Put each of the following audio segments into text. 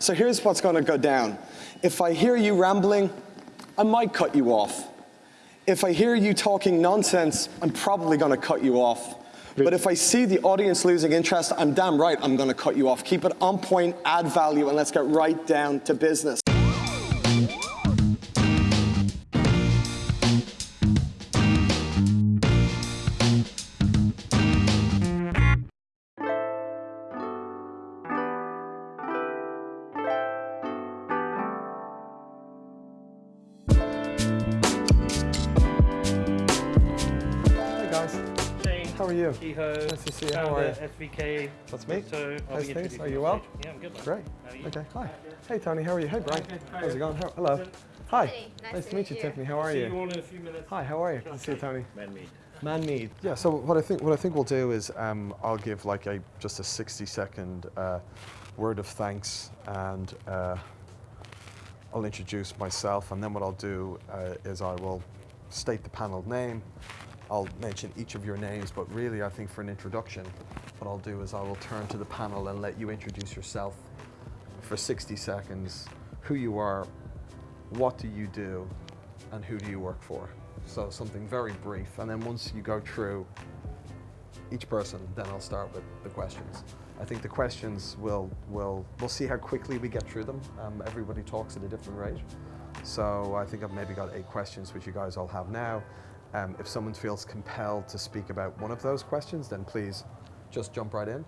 So here's what's going to go down. If I hear you rambling, I might cut you off. If I hear you talking nonsense, I'm probably going to cut you off. But if I see the audience losing interest, I'm damn right I'm going to cut you off. Keep it on point, add value, and let's get right down to business. Nice to see. How are you? SVK. That's me. So I'll How's be things? Are you you well? Yeah, I'm good. man. Great. You? Okay, hi. Hey Tony, how are you? Hey Brian. Hi. How's it going? How- hello. Hi. Hey, Nice to meet you, Tiffany. How are See you? you all in a few minutes. Hi, how are you? Good to see you, Tony. Man meet. Man Mead. Yeah. So what I think what I think we'll do is um, I'll give like a just a 60 second uh, word of thanks and uh, I'll introduce myself and then what I'll do uh, is I will state the panel name. I'll mention each of your names, but really I think for an introduction, what I'll do is I will turn to the panel and let you introduce yourself for 60 seconds, who you are, what do you do, and who do you work for? So something very brief. And then once you go through each person, then I'll start with the questions. I think the questions will, will, we'll see how quickly we get through them. Um, everybody talks at a different rate. So I think I've maybe got eight questions, which you guys all have now. Um, if someone feels compelled to speak about one of those questions, then please just jump right in.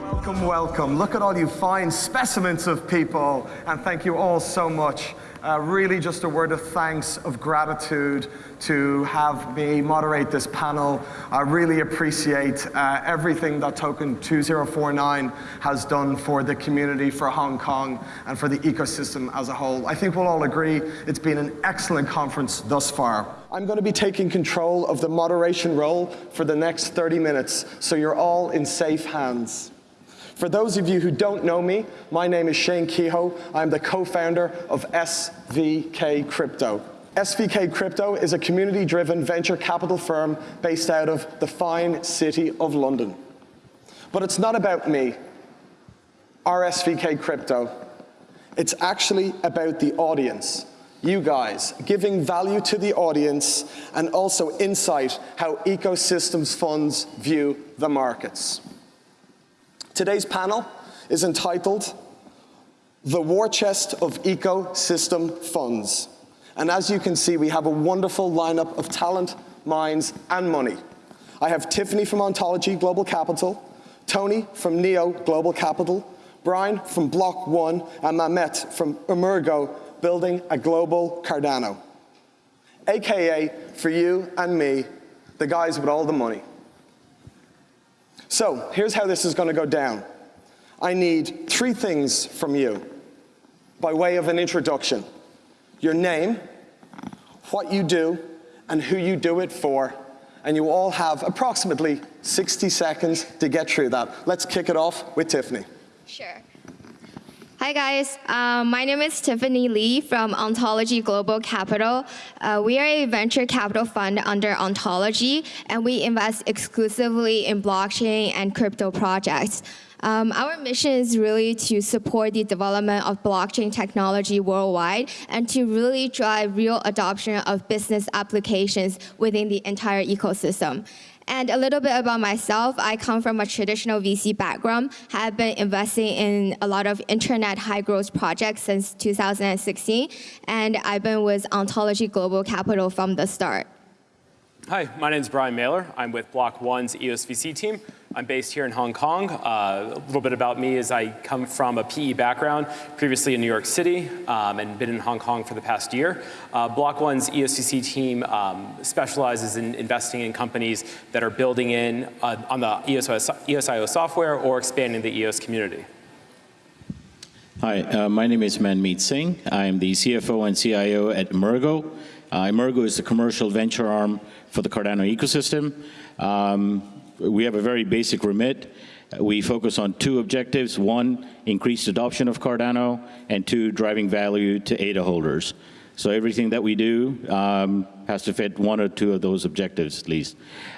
Welcome, welcome. Look at all you fine specimens of people, and thank you all so much. Uh, really, just a word of thanks, of gratitude to have me moderate this panel. I really appreciate uh, everything that Token 2049 has done for the community, for Hong Kong, and for the ecosystem as a whole. I think we'll all agree it's been an excellent conference thus far. I'm going to be taking control of the moderation role for the next 30 minutes, so you're all in safe hands. For those of you who don't know me, my name is Shane Kehoe. I'm the co-founder of SVK Crypto. SVK Crypto is a community-driven venture capital firm based out of the fine city of London. But it's not about me, our SVK Crypto. It's actually about the audience, you guys, giving value to the audience and also insight how ecosystems funds view the markets. Today's panel is entitled The War Chest of Ecosystem Funds. And as you can see, we have a wonderful lineup of talent, minds, and money. I have Tiffany from Ontology Global Capital, Tony from Neo Global Capital, Brian from Block One, and Mamet from Emurgo building a global Cardano. AKA, for you and me, the guys with all the money. So here's how this is going to go down. I need three things from you by way of an introduction. Your name, what you do, and who you do it for. And you all have approximately 60 seconds to get through that. Let's kick it off with Tiffany. Sure. Hi guys, um, my name is Tiffany Lee from Ontology Global Capital. Uh, we are a venture capital fund under Ontology, and we invest exclusively in blockchain and crypto projects. Um, our mission is really to support the development of blockchain technology worldwide and to really drive real adoption of business applications within the entire ecosystem. And a little bit about myself, I come from a traditional VC background, have been investing in a lot of internet high growth projects since 2016, and I've been with Ontology Global Capital from the start. Hi, my name is Brian Mailer. I'm with Block One's EOS VC team. I'm based here in Hong Kong. Uh, a little bit about me is I come from a PE background, previously in New York City, um, and been in Hong Kong for the past year. Uh, Block One's EOS VC team um, specializes in investing in companies that are building in uh, on the EOS, EOSIO software or expanding the EOS community. Hi, uh, my name is Manmeet Singh. I am the CFO and CIO at Emurgo. Uh, Emurgo is the commercial venture arm for the Cardano ecosystem. Um, we have a very basic remit. We focus on two objectives. One, increased adoption of Cardano, and two, driving value to ADA holders. So everything that we do um, has to fit one or two of those objectives at least.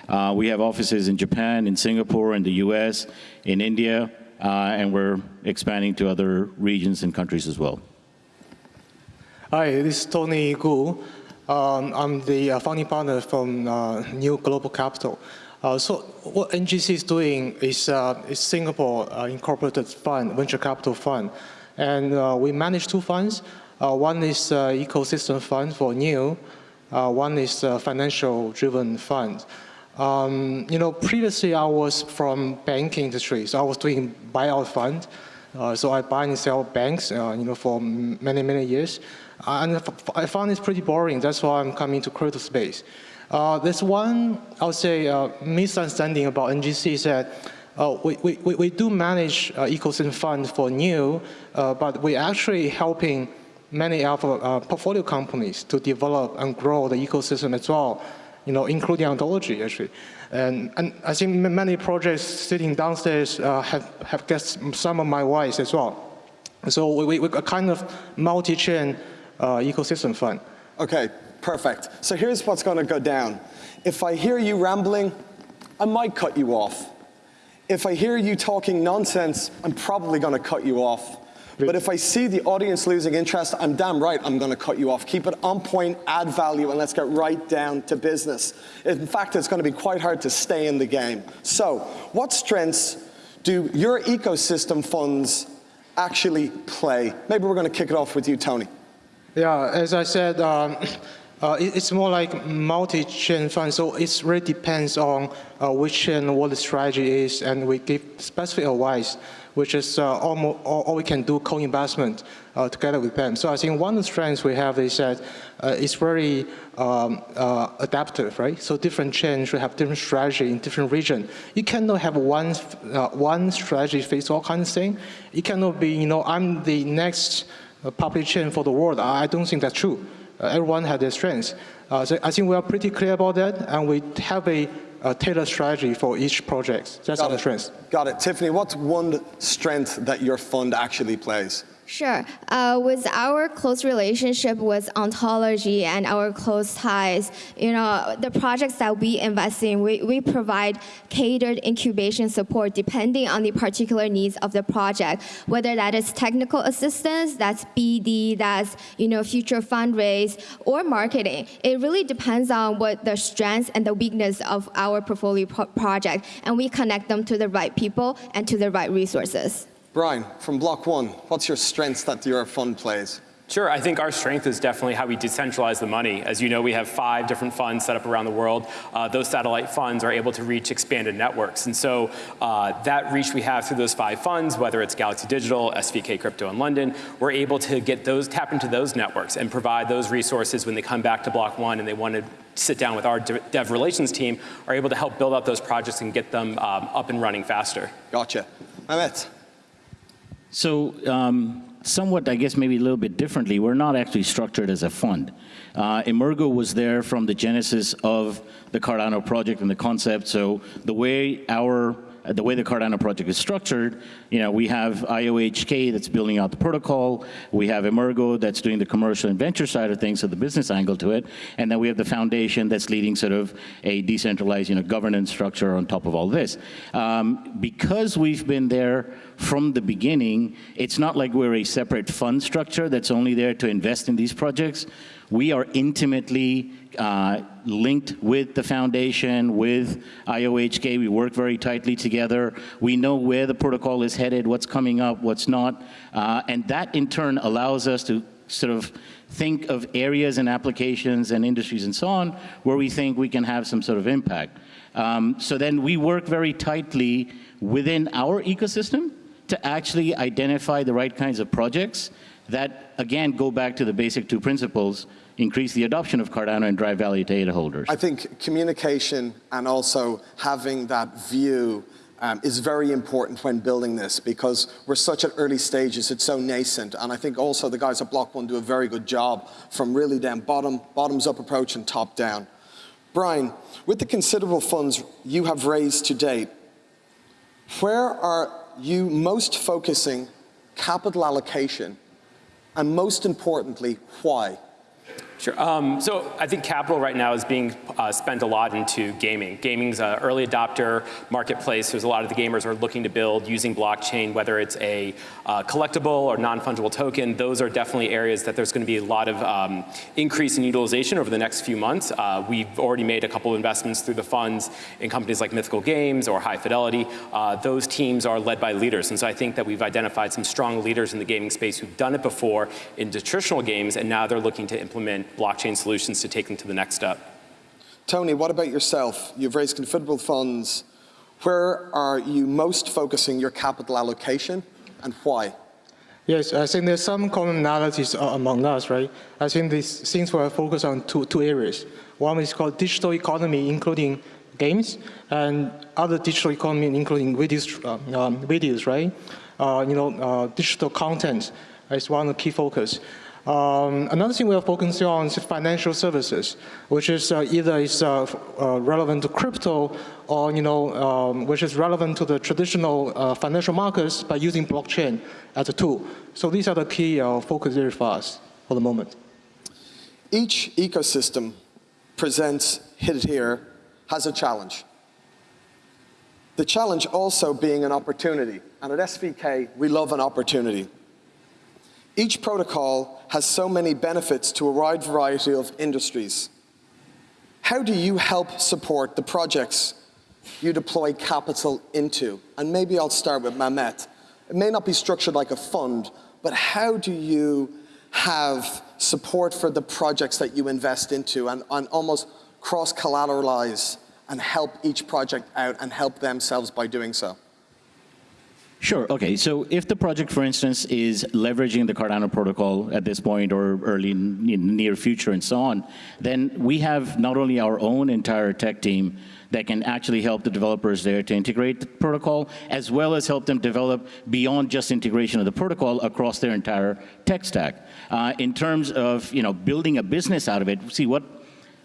Uh, we have offices in Japan, in Singapore, in the US, in India, uh, and we're expanding to other regions and countries as well. Hi, this is Tony Gu. Um, I'm the uh, founding partner from uh, Neo Global Capital. Uh, so what NGC is doing is, uh, is Singapore uh, Incorporated Fund, Venture Capital Fund. And uh, we manage two funds. one is Ecosystem Fund for New. one is Financial Driven Fund. Um, you know, previously I was from banking industry, so I was doing buyout fund. So I buy and sell banks, you know, for many, many years. Uh, and I found it pretty boring. That's why I'm coming to crypto space. Uh, there's one, I would say, uh, misunderstanding about NGC is that uh, we, we, we do manage ecosystem fund for Neo, but we're actually helping many of our portfolio companies to develop and grow the ecosystem as well you know, including ontology actually. And, and I think many projects sitting downstairs uh, have, have guessed some of my whys as well. So we, we, a kind of multi-chain uh, Uh, ecosystem fund. Okay, perfect. So here's what's going to go down. If I hear you rambling, I might cut you off. If I hear you talking nonsense, I'm probably going to cut you off. But if I see the audience losing interest, I'm damn right I'm going to cut you off. Keep it on point, add value, and let's get right down to business. In fact, it's going to be quite hard to stay in the game. So what strengths do your ecosystem funds actually play? Maybe we're going to kick it off with you, Tony. Yeah, as I said, um, uh, it's more like multi-chain fund, so it really depends on uh, which chain, what the strategy is, and we give specific advice which is uh, almost all, we can do co-investment uh, together with them. So I think one of the strengths we have is that uh, it's very um, uh, adaptive, right? So different chains should have different strategy in different region. You cannot have one uh, one strategy fits all kinds of thing. It cannot be, you know, I'm the next uh, public chain for the world. I don't think that's true. everyone has their strengths. so I think we are pretty clear about that, and we have a a tailored strategy for each project. That's Got our it. strength. Got it. Tiffany, what's one strength that your fund actually plays? Sure. Uh, with our close relationship with ontology and our close ties, you know, the projects that we invest in, we, we provide catered incubation support depending on the particular needs of the project, whether that is technical assistance, that's BD, that's, you know, future fundraise, or marketing. It really depends on what the strengths and the weakness of our portfolio pro project, and we connect them to the right people and to the right resources. Brian, from Block One, what's your strengths that your fund plays? Sure, I think our strength is definitely how we decentralize the money. As you know, we have five different funds set up around the world. Uh, those satellite funds are able to reach expanded networks. And so uh, that reach we have through those five funds, whether it's Galaxy Digital, SVK Crypto in London, we're able to get those, tap into those networks and provide those resources when they come back to Block One and they want to sit down with our dev relations team, are able to help build out those projects and get them um, up and running faster. Gotcha. Mehmet. So um, somewhat, I guess, maybe a little bit differently, we're not actually structured as a fund. Uh, Emurgo was there from the genesis of the Cardano project and the concept. So the way our uh, the way the Cardano project is structured, you know, we have IOHK that's building out the protocol, we have Emurgo that's doing the commercial and venture side of things, so the business angle to it, and then we have the foundation that's leading sort of a decentralized, you know, governance structure on top of all this. Um, because we've been there from the beginning, it's not like we're a separate fund structure that's only there to invest in these projects. We are intimately uh, linked with the foundation, with IOHK. We work very tightly together. We know where the protocol is headed, what's coming up, what's not. Uh, and that in turn allows us to sort of think of areas and applications and industries and so on where we think we can have some sort of impact. Um, so then we work very tightly within our ecosystem to actually identify the right kinds of projects that, again, go back to the basic two principles, increase the adoption of Cardano and drive value to ADA holders. I think communication and also having that view um, is very important when building this because we're such at early stages, it's so nascent. And I think also the guys at Block One do a very good job from really down bottom, bottoms up approach and top down. Brian, with the considerable funds you have raised to date, where are you most focusing capital allocation and most importantly, why? Sure. Um, so I think capital right now is being uh, spent a lot into gaming. Gaming's an early adopter marketplace. There's a lot of the gamers are looking to build using blockchain, whether it's a uh, collectible or non-fungible token. Those are definitely areas that there's going to be a lot of um, increase in utilization over the next few months. Uh, we've already made a couple of investments through the funds in companies like Mythical Games or High Fidelity. Uh, those teams are led by leaders. And so I think that we've identified some strong leaders in the gaming space who've done it before in traditional games, and now they're looking to implement blockchain solutions to take them to the next step. Tony, what about yourself? You've raised considerable funds. Where are you most focusing your capital allocation and why? Yes, I think there's some commonalities among us, right? I think these things were focused on two, two areas. One is called digital economy, including games, and other digital economy, including videos, uh, um, videos right? Uh, you know, uh, digital content is one of the key focus. Um, another thing we are focusing on is financial services, which is uh, either is uh, uh, relevant to crypto or you know, um, which is relevant to the traditional uh, financial markets by using blockchain as a tool. So these are the key uh, focus areas for us for the moment. Each ecosystem presents, hit it here, has a challenge. The challenge also being an opportunity. And at SVK, we love an opportunity. Each protocol has so many benefits to a wide variety of industries. How do you help support the projects you deploy capital into? And maybe I'll start with Mamet. It may not be structured like a fund, but how do you have support for the projects that you invest into and, and almost cross-collateralize and help each project out and help themselves by doing so? Sure, okay, so if the project, for instance, is leveraging the Cardano protocol at this point or early near future and so on, then we have not only our own entire tech team that can actually help the developers there to integrate the protocol, as well as help them develop beyond just integration of the protocol across their entire tech stack. Uh, in terms of you know building a business out of it, see what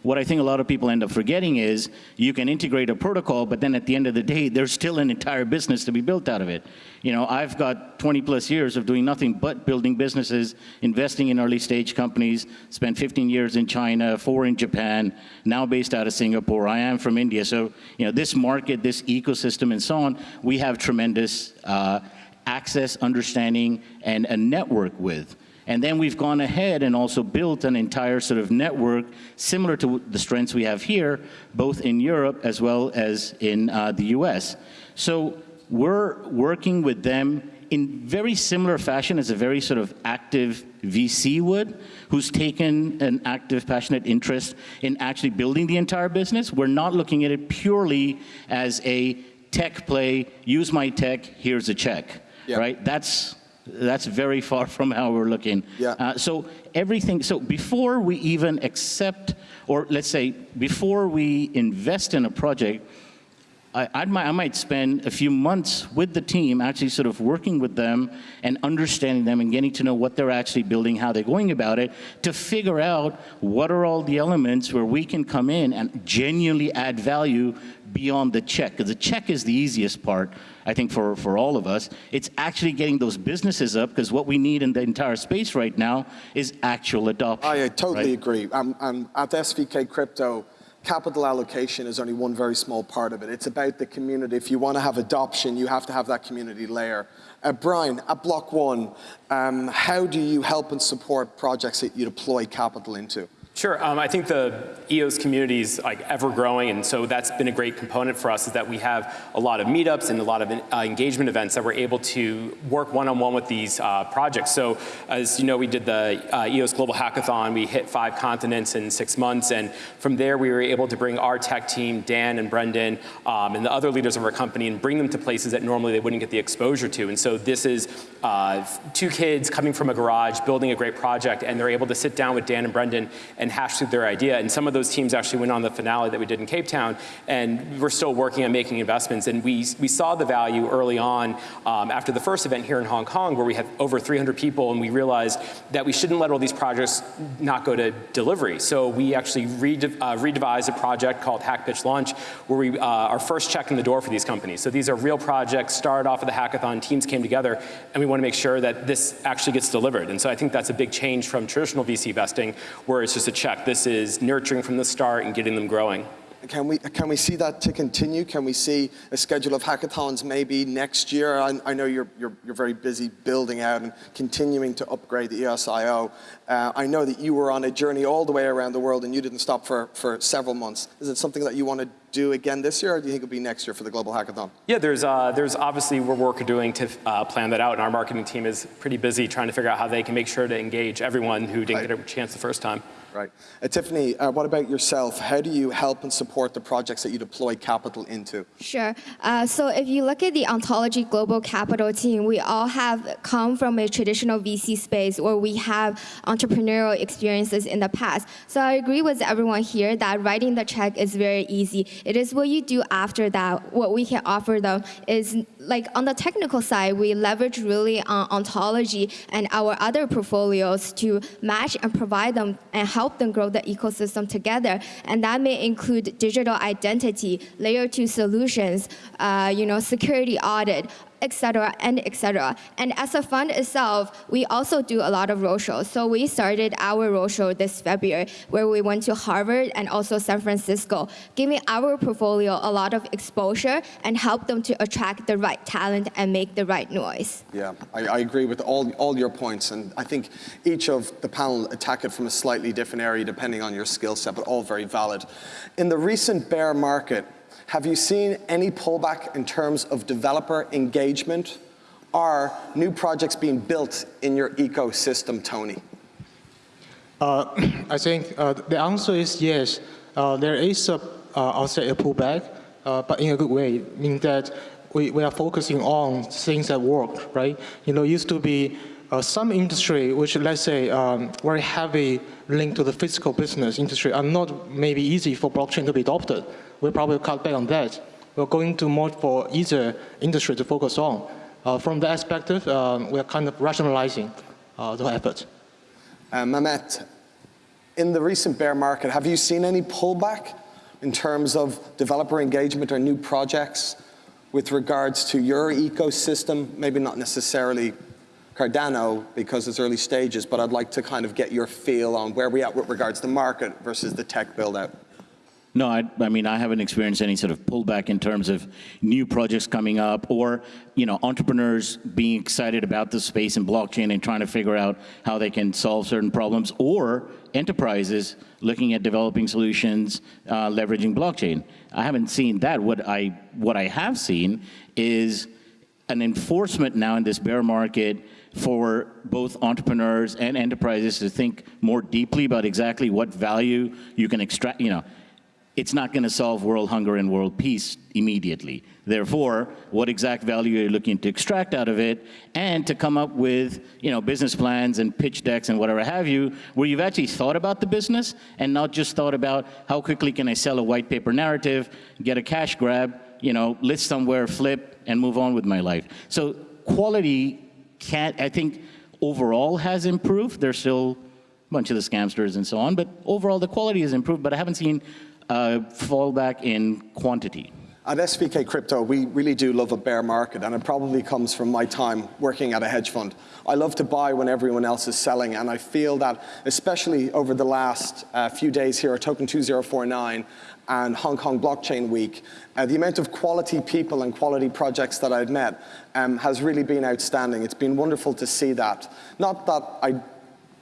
what I think a lot of people end up forgetting is you can integrate a protocol, but then at the end of the day, there's still an entire business to be built out of it. You know, I've got 20 plus years of doing nothing but building businesses, investing in early stage companies, spent 15 years in China, four in Japan, now based out of Singapore. I am from India. So, you know, this market, this ecosystem and so on, we have tremendous uh, access, understanding, and a network with. And then we've gone ahead and also built an entire sort of network similar to the strengths we have here, both in Europe as well as in uh, the US. So we're working with them in very similar fashion as a very sort of active VC would, who's taken an active, passionate interest in actually building the entire business. We're not looking at it purely as a tech play, use my tech, here's a check, yeah. right? That's that's very far from how we're looking. Yeah. Uh, so everything, so before we even accept, or let's say, before we invest in a project, I, I, might, I might spend a few months with the team actually sort of working with them and understanding them and getting to know what they're actually building, how they're going about it, to figure out what are all the elements where we can come in and genuinely add value beyond the check. Because the check is the easiest part, I think, for, for all of us. It's actually getting those businesses up because what we need in the entire space right now is actual adoption. I, I totally right? agree. I'm, I'm at SVK Crypto, capital allocation is only one very small part of it. It's about the community. If you want to have adoption, you have to have that community layer. Uh, Brian, at Block One, um, how do you help and support projects that you deploy capital into? Sure. Um, I think the EOS community is like ever growing, and so that's been a great component for us. Is that we have a lot of meetups and a lot of uh, engagement events that we're able to work one-on-one -on -one with these uh, projects. So, as you know, we did the uh, EOS Global Hackathon. We hit five continents in six months, and from there we were able to bring our tech team, Dan and Brendan, um, and the other leaders of our company, and bring them to places that normally they wouldn't get the exposure to. And so this is uh, two kids coming from a garage, building a great project, and they're able to sit down with Dan and Brendan and hash through their idea. And some of those teams actually went on the finale that we did in Cape Town, and we're still working on making investments. And we, we saw the value early on um, after the first event here in Hong Kong, where we had over 300 people, and we realized that we shouldn't let all these projects not go to delivery. So we actually redev uh, redevised a project called Hack Pitch Launch, where we uh, our first check in the door for these companies. So these are real projects, started off with a hackathon, teams came together, and we want to make sure that this actually gets delivered. And so I think that's a big change from traditional VC investing, where it's just a check. This is nurturing from the start and getting them growing. Can we, can we see that to continue? Can we see a schedule of hackathons maybe next year? I, I know you're, you're, you're, very busy building out and continuing to upgrade the EOSIO. Uh, I know that you were on a journey all the way around the world and you didn't stop for, for several months. Is it something that you want to do again this year or do you think it'll be next year for the Global Hackathon? Yeah, there's, uh, there's obviously we're work doing to uh, plan that out and our marketing team is pretty busy trying to figure out how they can make sure to engage everyone who didn't right. get a chance the first time. Right. Uh, Tiffany, uh, what about yourself? How do you help and support the projects that you deploy capital into? Sure. Uh, so if you look at the Ontology Global Capital team, we all have come from a traditional VC space where we have entrepreneurial experiences in the past. So I agree with everyone here that writing the check is very easy. It is what you do after that. What we can offer them is like on the technical side, we leverage really on ontology and our other portfolios to match and provide them and help them grow the ecosystem together. And that may include digital identity, layer two solutions, uh, you know, security audit, etc., and etc. And as a fund itself, we also do a lot of roadshows. So we started our roadshow this February, where we went to Harvard and also San Francisco, giving our portfolio a lot of exposure and help them to attract the right talent and make the right noise. Yeah, I, I agree with all, all your points, and I think each of the panel attack it from a slightly different area depending on your skill set, but all very valid. In the recent bear market, have you seen any pullback in terms of developer engagement Are new projects being built in your ecosystem, Tony? Uh, I think uh, the answer is yes. Uh, there is a, uh, I'll say a pullback, uh, but in a good way, meaning that we, we are focusing on things that work, right? You know, used to be uh, some industry, which let's say um, very heavy link to the physical business industry, are not maybe easy for blockchain to be adopted we'll probably cut back on that. We're going to more for easier industry to focus on. Uh, from that perspective, um, we're kind of rationalizing uh, the effort. Uh, Mehmet, in the recent bear market, have you seen any pullback in terms of developer engagement or new projects with regards to your ecosystem? Maybe not necessarily Cardano because it's early stages, but I'd like to kind of get your feel on where we are at with regards to the market versus the tech build out. No, I, I, mean, I haven't experienced any sort of pullback in terms of new projects coming up or, you know, entrepreneurs being excited about the space and blockchain and trying to figure out how they can solve certain problems or enterprises looking at developing solutions, uh, leveraging blockchain. I haven't seen that. What I, what I have seen is an enforcement now in this bear market for both entrepreneurs and enterprises to think more deeply about exactly what value you can extract, you know, it's not going to solve world hunger and world peace immediately. Therefore, what exact value are you looking to extract out of it and to come up with you know, business plans and pitch decks and whatever have you, where you've actually thought about the business and not just thought about how quickly can I sell a white paper narrative, get a cash grab, you know, list somewhere, flip, and move on with my life. So quality can't, I think overall has improved. There's still a bunch of the scamsters and so on, but overall the quality has improved, but I haven't seen uh, fallback in quantity? At SVK Crypto, we really do love a bear market, and it probably comes from my time working at a hedge fund. I love to buy when everyone else is selling, and I feel that, especially over the last uh, few days here at Token 2049 and Hong Kong Blockchain Week, uh, the amount of quality people and quality projects that I've met um, has really been outstanding. It's been wonderful to see that. Not that I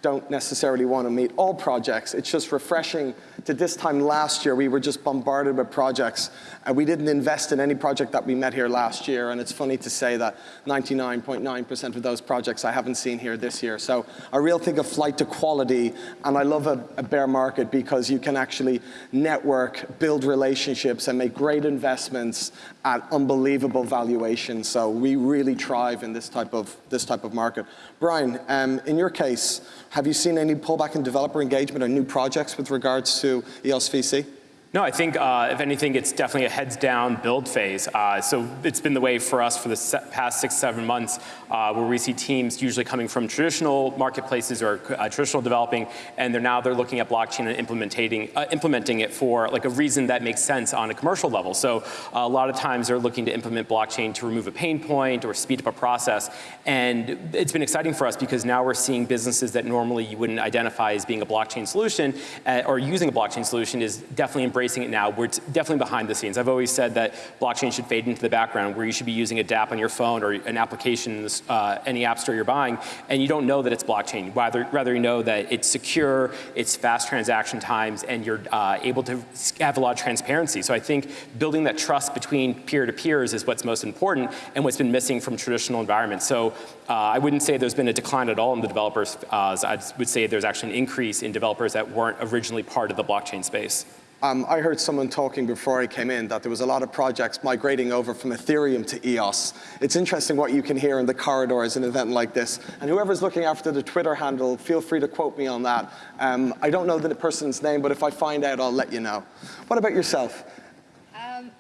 don't necessarily want to meet all projects. It's just refreshing to this time last year, we were just bombarded with projects. And we didn't invest in any project that we met here last year. And it's funny to say that 99.9% of those projects I haven't seen here this year. So I really think a flight to quality. And I love a, a bear market because you can actually network, build relationships, and make great investments at unbelievable valuations. So we really thrive in this type of, this type of market. Brian, um, in your case, have you seen any pullback in developer engagement or new projects with regards to EOS VC? No, I think uh, if anything, it's definitely a heads down build phase. Uh, so it's been the way for us for the past six, seven months, uh, where we see teams usually coming from traditional marketplaces or uh, traditional developing, and they're now they're looking at blockchain and implementing uh, implementing it for like a reason that makes sense on a commercial level. So a lot of times they're looking to implement blockchain to remove a pain point or speed up a process, and it's been exciting for us because now we're seeing businesses that normally you wouldn't identify as being a blockchain solution uh, or using a blockchain solution is definitely embracing it now. We're definitely behind the scenes. I've always said that blockchain should fade into the background where you should be using a DApp on your phone or an application in this, uh, any app store you're buying and you don't know that it's blockchain. Rather, rather you know that it's secure, it's fast transaction times and you're uh, able to have a lot of transparency. So I think building that trust between peer-to-peers is what's most important and what's been missing from traditional environments. So uh, I wouldn't say there's been a decline at all in the developers. Uh, I would say there's actually an increase in developers that weren't originally part of the blockchain space. Um, I heard someone talking before I came in that there was a lot of projects migrating over from Ethereum to EOS. It's interesting what you can hear in the corridors in an event like this. And whoever's looking after the Twitter handle, feel free to quote me on that. Um, I don't know the person's name, but if I find out, I'll let you know. What about yourself?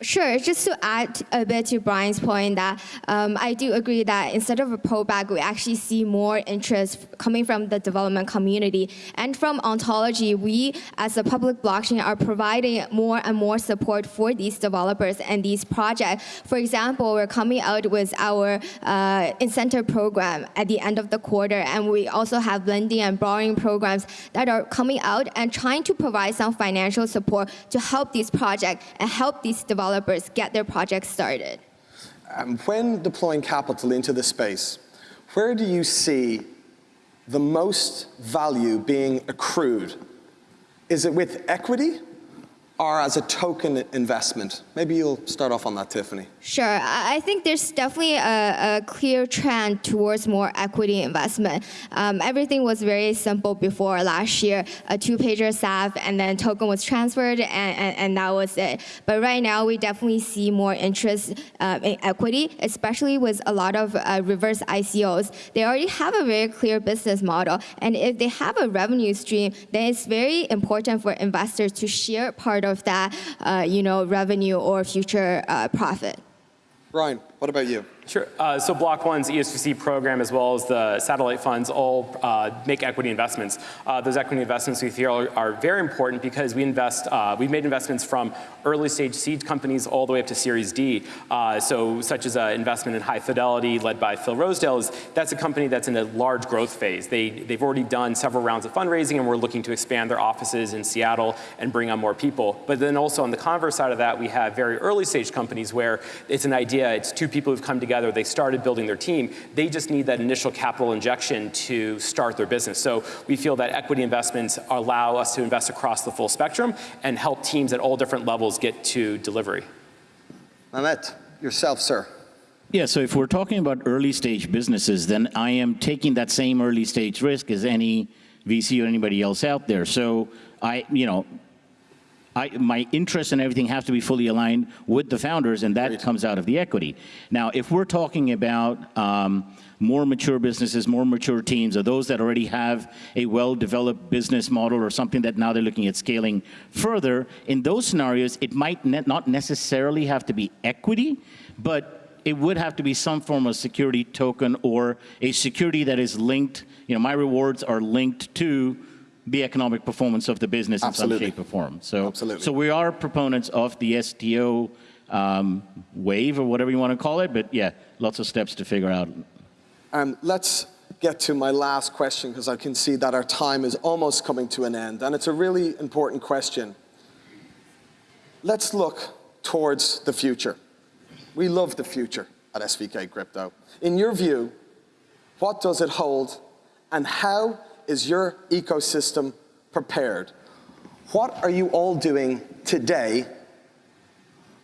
Sure, just to add a bit to Brian's point that um, I do agree that instead of a pullback, we actually see more interest coming from the development community. And from ontology, we as a public blockchain are providing more and more support for these developers and these projects. For example, we're coming out with our uh, incentive program at the end of the quarter, and we also have lending and borrowing programs that are coming out and trying to provide some financial support to help these projects and help these developers get their projects started. Um, when deploying capital into the space, where do you see the most value being accrued? Is it with equity or as a token investment? Maybe you'll start off on that, Tiffany. Sure. I think there's definitely a, a clear trend towards more equity investment. Um, everything was very simple before last year, a two-pager SAFT, and then token was transferred, and, and, and, that was it. But right now, we definitely see more interest uh, in equity, especially with a lot of uh, reverse ICOs. They already have a very clear business model, and if they have a revenue stream, then it's very important for investors to share part of that, uh, you know, revenue or future uh, profit. Brian, what about you? Sure. Uh, so Block One's EOS VC program, as well as the satellite funds, all uh, make equity investments. Uh, those equity investments we feel are, are very important because we invest. Uh, we've made investments from early stage seed companies all the way up to Series D. Uh, so, such as an investment in High Fidelity, led by Phil Rosedale, is that's a company that's in a large growth phase. They they've already done several rounds of fundraising, and we're looking to expand their offices in Seattle and bring on more people. But then also on the converse side of that, we have very early stage companies where it's an idea. It's two people who've come together together, they started building their team. They just need that initial capital injection to start their business. So we feel that equity investments allow us to invest across the full spectrum and help teams at all different levels get to delivery. Mehmet, yourself, sir. Yeah, so if we're talking about early stage businesses, then I am taking that same early stage risk as any VC or anybody else out there. So I, you know, I, my interests and everything have to be fully aligned with the founders, and that Great. comes out of the equity. Now, if we're talking about um, more mature businesses, more mature teams, or those that already have a well-developed business model or something that now they're looking at scaling further, in those scenarios, it might ne not necessarily have to be equity, but it would have to be some form of security token or a security that is linked, you know, my rewards are linked to the economic performance of the business Absolutely. in some shape or form. So, Absolutely. so we are proponents of the STO um, wave or whatever you want to call it, but yeah, lots of steps to figure out. Um, let's get to my last question because I can see that our time is almost coming to an end, and it's a really important question. Let's look towards the future. We love the future at SVK Crypto. In your view, what does it hold, and how is your ecosystem prepared? What are you all doing today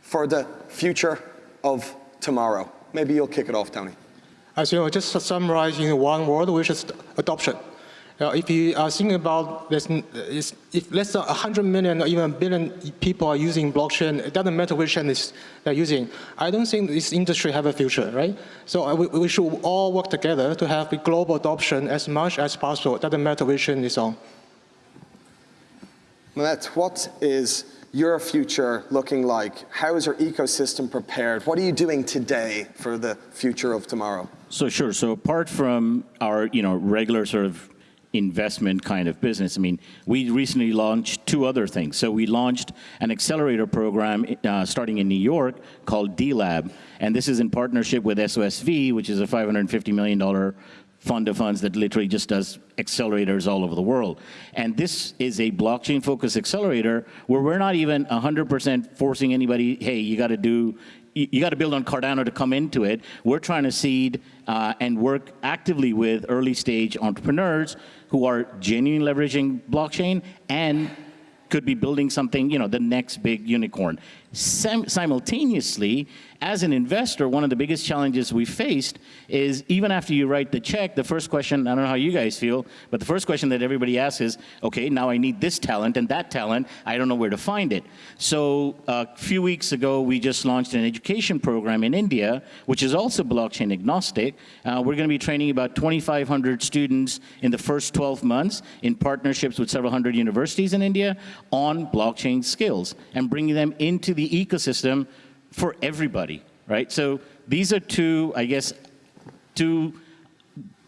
for the future of tomorrow? Maybe you'll kick it off, Tony. As you know, just summarize in one word, which is adoption. Uh, if you are thinking about this, if less than 100 million or even a billion people are using blockchain, it doesn't matter which chain they're using. I don't think this industry have a future, right? So uh, we, we, should all work together to have a global adoption as much as possible. It doesn't matter which chain is on. Matt, what is your future looking like? How is your ecosystem prepared? What are you doing today for the future of tomorrow? So sure. So apart from our, you know, regular sort of investment kind of business. I mean, we recently launched two other things. So we launched an accelerator program uh, starting in New York called D-Lab, and this is in partnership with SOSV, which is a $550 million fund of funds that literally just does accelerators all over the world. And this is a blockchain-focused accelerator where we're not even 100% forcing anybody, hey, you got to do you got to build on Cardano to come into it. We're trying to seed uh, and work actively with early stage entrepreneurs who are genuinely leveraging blockchain and could be building something, you know, the next big unicorn. Sim simultaneously, as an investor, one of the biggest challenges we faced is even after you write the check, the first question, I don't know how you guys feel, but the first question that everybody asks is, okay, now I need this talent and that talent, I don't know where to find it. So a few weeks ago, we just launched an education program in India, which is also blockchain agnostic. Uh, we're gonna be training about 2,500 students in the first 12 months in partnerships with several hundred universities in India on blockchain skills and bringing them into the ecosystem for everybody, right? So these are two, I guess, two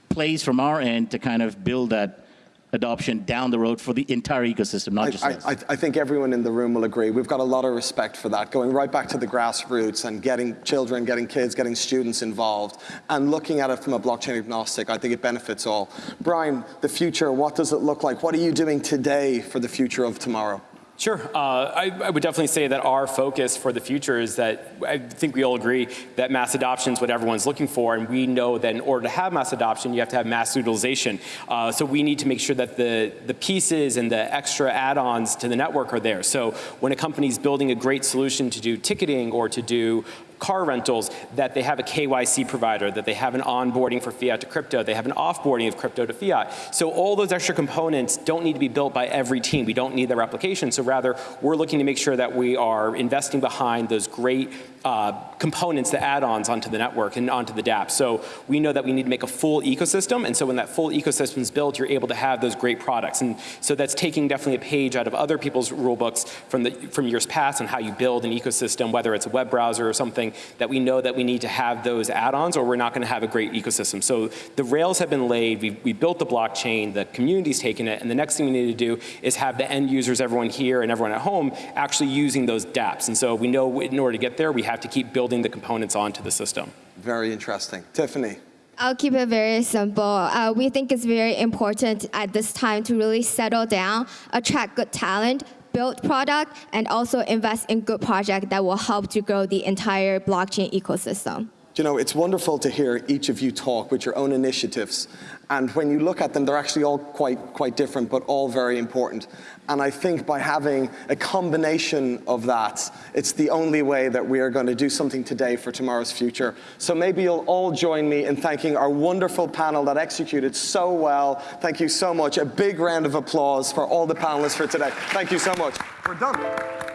plays from our end to kind of build that adoption down the road for the entire ecosystem, not I, just I, us. I, I think everyone in the room will agree. We've got a lot of respect for that, going right back to the grassroots and getting children, getting kids, getting students involved, and looking at it from a blockchain agnostic, I think it benefits all. Brian, the future, what does it look like? What are you doing today for the future of tomorrow? Sure. Uh, I, I, would definitely say that our focus for the future is that I think we all agree that mass adoption is what everyone's looking for, and we know that in order to have mass adoption, you have to have mass utilization. Uh, so we need to make sure that the, the pieces and the extra add-ons to the network are there. So when a company is building a great solution to do ticketing or to do car rentals, that they have a KYC provider, that they have an onboarding for fiat to crypto, they have an offboarding of crypto to fiat. So all those extra components don't need to be built by every team. We don't need the replication. So rather, we're looking to make sure that we are investing behind those great uh, components, the add-ons onto the network and onto the dApp. So we know that we need to make a full ecosystem, and so when that full ecosystem is built, you're able to have those great products. And so that's taking definitely a page out of other people's rule books from, the, from years past on how you build an ecosystem, whether it's a web browser or something, that we know that we need to have those add-ons or we're not going to have a great ecosystem. So the rails have been laid, we, we built the blockchain, the community's taken it, and the next thing we need to do is have the end users, everyone here and everyone at home, actually using those dApps. And so we know in order to get there, we have to keep building the components onto the system. Very interesting. Tiffany. I'll keep it very simple. Uh, we think it's very important at this time to really settle down, attract good talent, build product, and also invest in good project that will help to grow the entire blockchain ecosystem. You know, it's wonderful to hear each of you talk with your own initiatives. And when you look at them, they're actually all quite, quite different, but all very important. And I think by having a combination of that, it's the only way that we are going to do something today for tomorrow's future. So maybe you'll all join me in thanking our wonderful panel that executed so well. Thank you so much. A big round of applause for all the panelists for today. Thank you so much. We're done.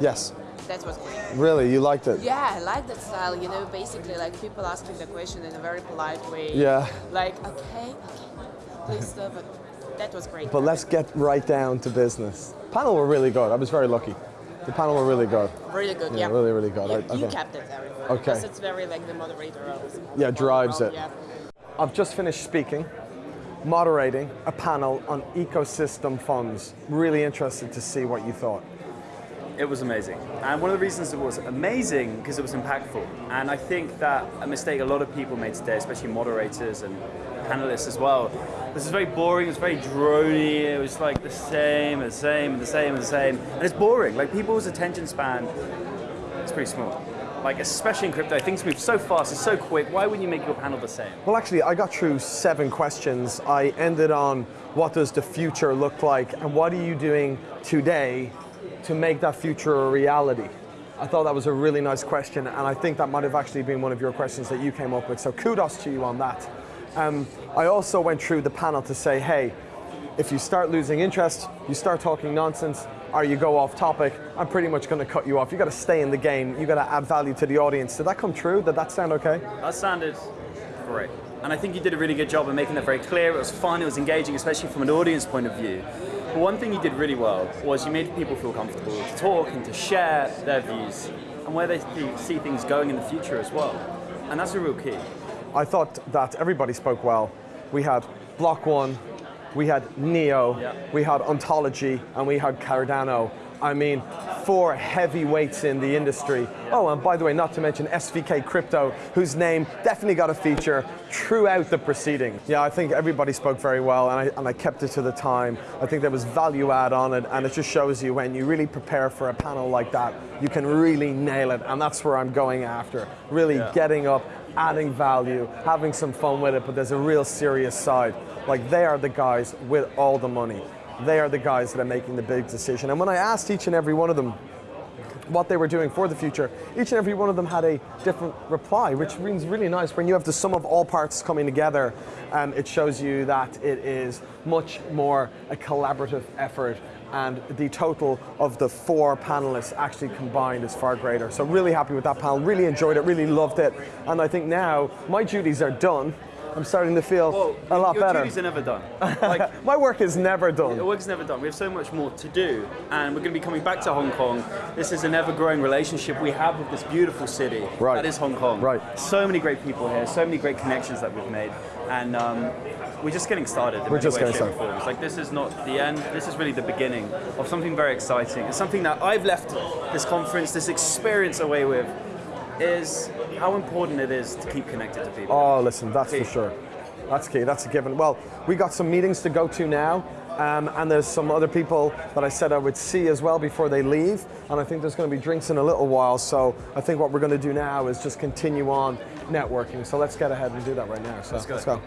Yes. That was great. Really? You liked it? Yeah, I like that style. You know, basically, like people asking the question in a very polite way. Yeah. Like, okay, okay, please stop. But that was great. But let's get right down to business. Panel were really good. I was very lucky. The panel were really good. Really good, yeah. yeah. Really, really good. Yeah, I, you kept it very. Okay. Because it's very like the moderator. Of yeah, drives it. Yeah. I've just finished speaking, moderating a panel on ecosystem funds. Really interested to see what you thought. It was amazing. And one of the reasons it was amazing, because it was impactful. And I think that a mistake a lot of people made today, especially moderators and panelists as well, this is very boring, it's very drony, it was like the same, and the same, and the same, and the same. And it's boring. Like people's attention span is pretty small. Like especially in crypto, things move so fast, it's so quick. Why wouldn't you make your panel the same? Well, actually, I got through seven questions. I ended on what does the future look like, and what are you doing today to make that future a reality? I thought that was a really nice question, and I think that might have actually been one of your questions that you came up with, so kudos to you on that. Um, I also went through the panel to say, hey, if you start losing interest, you start talking nonsense, or you go off topic, I'm pretty much going to cut you off. You've got to stay in the game. You've got to add value to the audience. Did that come true? Did that sound okay? That sounded great. And I think you did a really good job of making that very clear. It was fun, it was engaging, especially from an audience point of view. But one thing you did really well was you made people feel comfortable to talk and to share their views and where they see things going in the future as well. And that's a real key. I thought that everybody spoke well. We had Block One, we had Neo, Yeah. we had Ontology, and we had Cardano. I mean, four heavyweights in the industry. Oh, and by the way, not to mention SVK Crypto, whose name definitely got a feature throughout the proceeding. Yeah, I think everybody spoke very well, and I, and I kept it to the time. I think there was value add on it, and it just shows you when you really prepare for a panel like that, you can really nail it, and that's where I'm going after. Really Yeah. getting up, adding value, having some fun with it, but there's a real serious side. Like they are the guys with all the money. They are the guys that are making the big decision. And when I asked each and every one of them what they were doing for the future, each and every one of them had a different reply, which means really nice. When you have the sum of all parts coming together, um, it shows you that it is much more a collaborative effort and the total of the four panelists actually combined is far greater. So really happy with that panel, really enjoyed it, really loved it. And I think now my duties are done. I'm starting to feel Well, a lot your better. duties are never done. Like, My work is never done. The work's never done. We have so much more to do, and we're going to be coming back to Hong Kong. This is an ever-growing relationship we have with this beautiful city. Right. That is Hong Kong. Right. So many great people here. So many great connections that we've made, and um, we're just getting started. We're just getting started. Like this is not the end. This is really the beginning of something very exciting. It's something that I've left this conference, this experience away with, is how important it is to keep connected to people. Oh, listen, that's Key. for sure. That's key. That's a given. Well, we got some meetings to go to now. Um, and there's some other people that I said I would see as well before they leave. And I think there's going to be drinks in a little while. So I think what we're going to do now is just continue on networking. So let's get ahead and do that right now. So let's go.